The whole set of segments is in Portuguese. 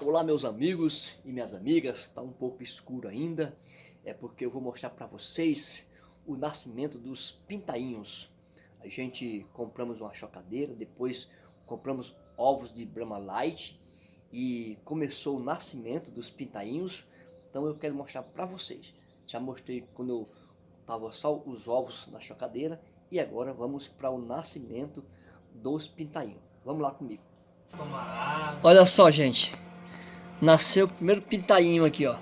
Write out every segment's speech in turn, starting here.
Olá meus amigos e minhas amigas, está um pouco escuro ainda, é porque eu vou mostrar para vocês o nascimento dos pintainhos. A gente compramos uma chocadeira, depois compramos ovos de Brahma Light e começou o nascimento dos pintainhos, então eu quero mostrar para vocês. Já mostrei quando eu tava só os ovos na chocadeira e agora vamos para o nascimento dos pintainhos. Vamos lá comigo. Olha só, gente. Nasceu o primeiro pintainho aqui, ó.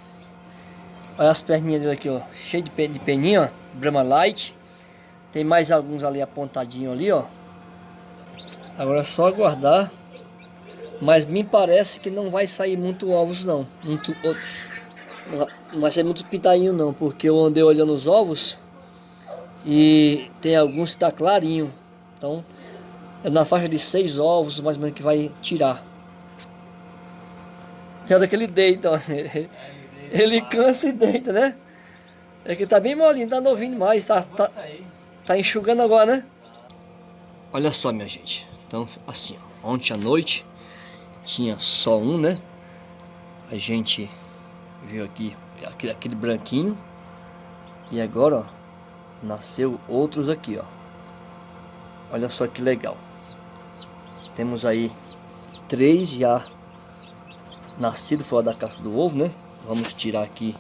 Olha as perninhas dele aqui, ó. Cheio de, de peninho, ó. Brahma Light. Tem mais alguns ali apontadinho ali, ó. Agora é só aguardar. Mas me parece que não vai sair muito ovos, não. Muito, não vai ser muito pintainho não, porque eu andei olhando os ovos e tem alguns que tá clarinho. Então, é na faixa de seis ovos mais ou menos que vai tirar. É daquele deita, ó. Ele cansa e deita, né? É que tá bem molinho, tá novinho demais, tá, tá, tá enxugando agora, né? Olha só, minha gente. Então, assim, ó, ontem à noite tinha só um, né? A gente viu aqui aquele, aquele branquinho. E agora, ó, nasceu outros aqui, ó. Olha só que legal. Temos aí três já nascido fora da caça do ovo, né? Vamos tirar aqui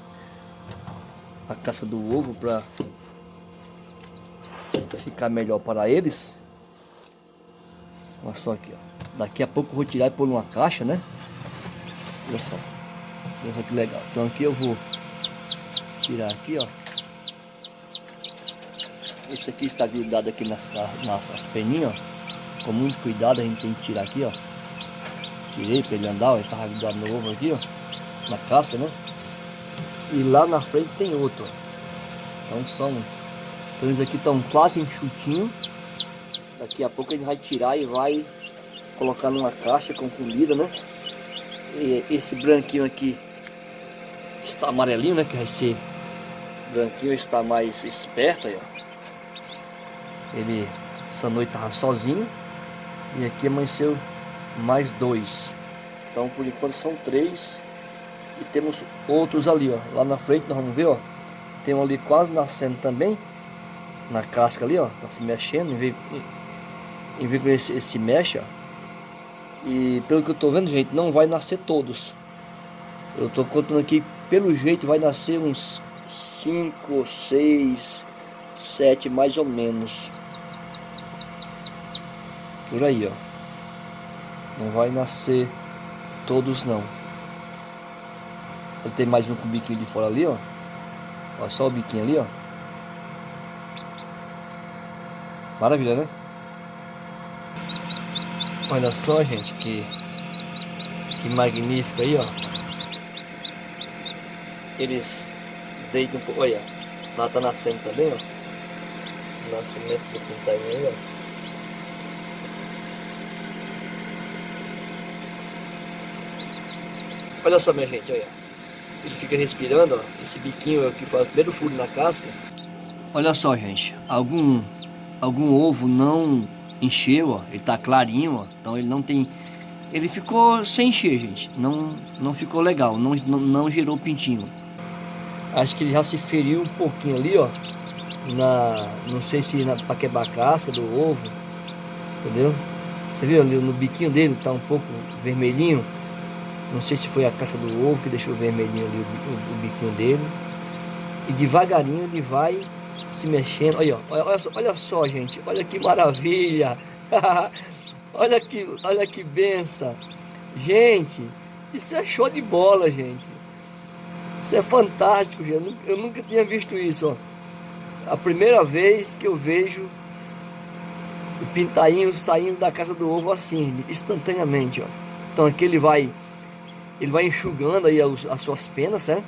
a caça do ovo para ficar melhor para eles. Olha só aqui, ó. Daqui a pouco eu vou tirar e pôr numa caixa, né? Olha só. Olha só que legal. Então aqui eu vou tirar aqui, ó. Esse aqui está grudado aqui nas, nas, nas peninhas, ó. Com muito cuidado a gente tem que tirar aqui, ó. Tirei para ele andar, ó. Ele estava grudado no ovo aqui, ó. Na casca, né? E lá na frente tem outro, ó. Então são... Então eles aqui estão quase enxutinho. Daqui a pouco gente vai tirar e vai colocar numa caixa com comida, né? E esse branquinho aqui está amarelinho, né? Que vai ser branquinho, está mais esperto aí, ó. Ele essa noite tava sozinho e aqui amanheceu mais dois. Então por enquanto são três e temos outros ali, ó. Lá na frente nós vamos ver, ó. Tem um ali quase nascendo também na casca ali, ó. Tá se mexendo, em vez, que esse, esse mexe, ó. E pelo que eu tô vendo, gente, não vai nascer todos. Eu tô contando aqui, pelo jeito vai nascer uns 5, 6, 7 mais ou menos. Por aí, ó. Não vai nascer todos não. Ele tem mais um com o biquinho de fora ali, ó. Olha só o biquinho ali, ó. Maravilha, né? Olha só, gente, que, que magnífico aí, ó. Eles deitam olha, lá tá nascendo também, ó. Nascimento do pintainho aí, ó. Olha só, minha gente, olha. Ele fica respirando, ó. Esse biquinho é o que faz o primeiro furo na casca. Olha só, gente. Algum, algum ovo não encheu, ó, ele tá clarinho, ó, então ele não tem, ele ficou sem encher, gente, não, não ficou legal, não, não, não gerou pintinho. Acho que ele já se feriu um pouquinho ali, ó, na, não sei se para quebrar a casca do ovo, entendeu? Você viu ali no biquinho dele, tá um pouco vermelhinho, não sei se foi a casca do ovo que deixou vermelhinho ali o, o, o biquinho dele. E devagarinho ele vai se mexendo. Olha, olha, olha só, gente. Olha que maravilha. olha que, olha que benção. Gente, isso é show de bola, gente. Isso é fantástico, gente. Eu nunca tinha visto isso, ó. A primeira vez que eu vejo o pintainho saindo da casa do ovo assim, instantaneamente, ó. Então aqui ele vai ele vai enxugando aí as suas penas, né?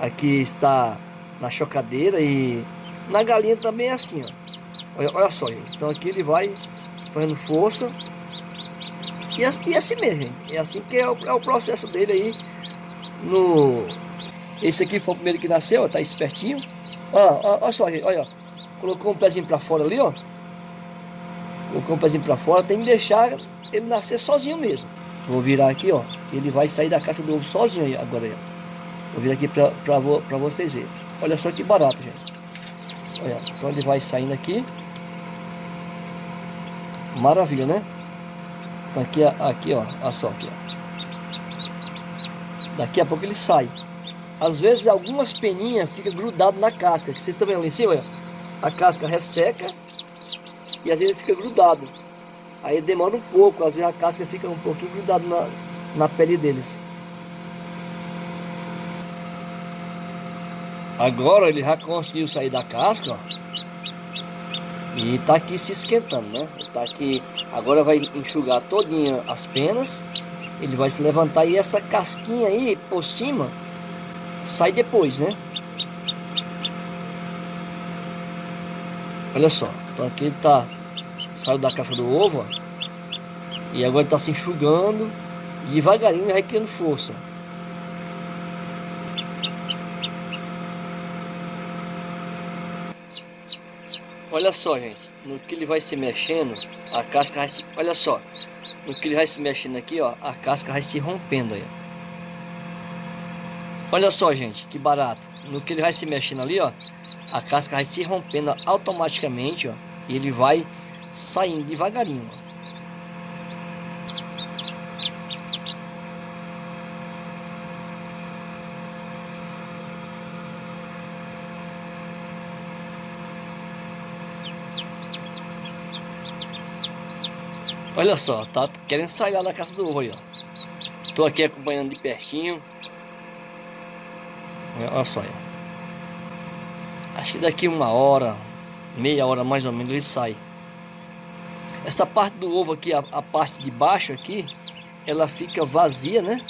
Aqui está na chocadeira e na galinha também é assim, ó. Olha, olha só, gente. Então aqui ele vai fazendo força. E, e assim mesmo, gente. É assim que é o, é o processo dele aí. No... Esse aqui foi o primeiro que nasceu, ó. Tá espertinho. Ó, olha só, gente. Olha, ó. Colocou um pezinho pra fora ali, ó. Colocou um pezinho pra fora. Tem que deixar ele nascer sozinho mesmo. Vou virar aqui, ó. Ele vai sair da casca do ovo sozinho agora Vou virar aqui pra vocês verem. Olha só que barato, gente. Olha, então ele vai saindo aqui. Maravilha, né? Então aqui, aqui ó, olha só aqui, ó. Daqui a pouco ele sai. Às vezes algumas peninhas ficam grudadas na casca. Que vocês estão vendo ali em cima, olha. A casca resseca e às vezes fica grudado. Aí demora um pouco, às vezes a casca fica um pouquinho grudada na, na pele deles. Agora ele já conseguiu sair da casca, ó. E tá aqui se esquentando, né? Tá aqui, agora vai enxugar todinha as penas. Ele vai se levantar e essa casquinha aí por cima sai depois, né? Olha só, então aqui ele tá saiu da caça do ovo, ó. E agora está se enxugando. Devagarinho vai criando força. Olha só, gente. No que ele vai se mexendo, a casca vai se... Olha só. No que ele vai se mexendo aqui, ó. A casca vai se rompendo aí. Olha só, gente. Que barato. No que ele vai se mexendo ali, ó. A casca vai se rompendo automaticamente, ó. E ele vai saindo devagarinho, ó. Olha só, tá querendo sair lá da casa do aí, ó. Tô aqui acompanhando de pertinho. Olha só, ó. Acho que daqui uma hora, meia hora mais ou menos ele sai. Essa parte do ovo aqui, a, a parte de baixo aqui, ela fica vazia, né?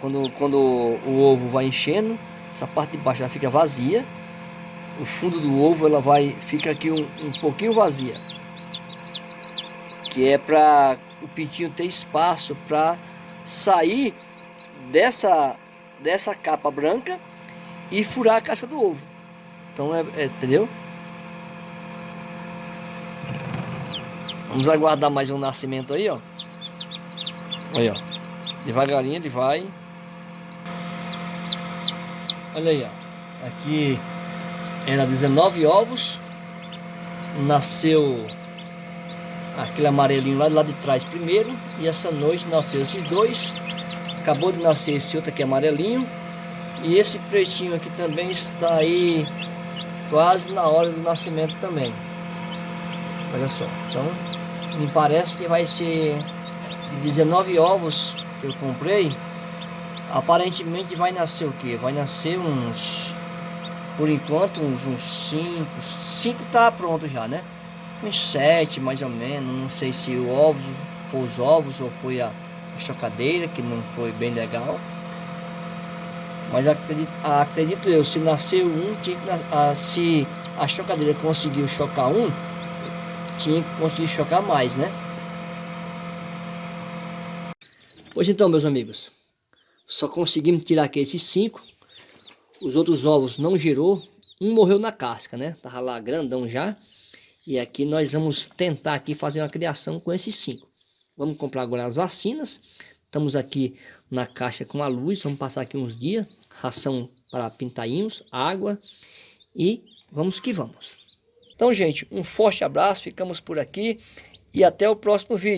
Quando, quando o ovo vai enchendo, essa parte de baixo ela fica vazia. O fundo do ovo ela vai fica aqui um, um pouquinho vazia que é para o pintinho ter espaço para sair dessa, dessa capa branca e furar a casca do ovo. Então, é, é, entendeu? Vamos aguardar mais um nascimento aí, ó. Aí, ó. Devagarinho ele vai. Olha aí, ó. Aqui era 19 ovos. Nasceu aquele amarelinho lá do de trás primeiro. E essa noite nasceu esses dois. Acabou de nascer esse outro aqui amarelinho. E esse pretinho aqui também está aí quase na hora do nascimento também. Olha só. Então, me parece que vai ser de 19 ovos que eu comprei. Aparentemente vai nascer o que? Vai nascer uns... Por enquanto uns 5. 5 tá pronto já, né? Uns sete mais ou menos, não sei se o ovo foi os ovos ou foi a, a chocadeira, que não foi bem legal. Mas acredito, acredito eu, se nasceu um, tinha a, se a chocadeira conseguiu chocar um, tinha que conseguir chocar mais, né? Pois então, meus amigos, só conseguimos tirar aqui esses cinco. Os outros ovos não girou, um morreu na casca, né? Tava lá grandão já. E aqui nós vamos tentar aqui fazer uma criação com esses cinco. Vamos comprar agora as vacinas. Estamos aqui na caixa com a luz. Vamos passar aqui uns dias. Ração para pintainhos, água. E vamos que vamos. Então, gente, um forte abraço. Ficamos por aqui. E até o próximo vídeo.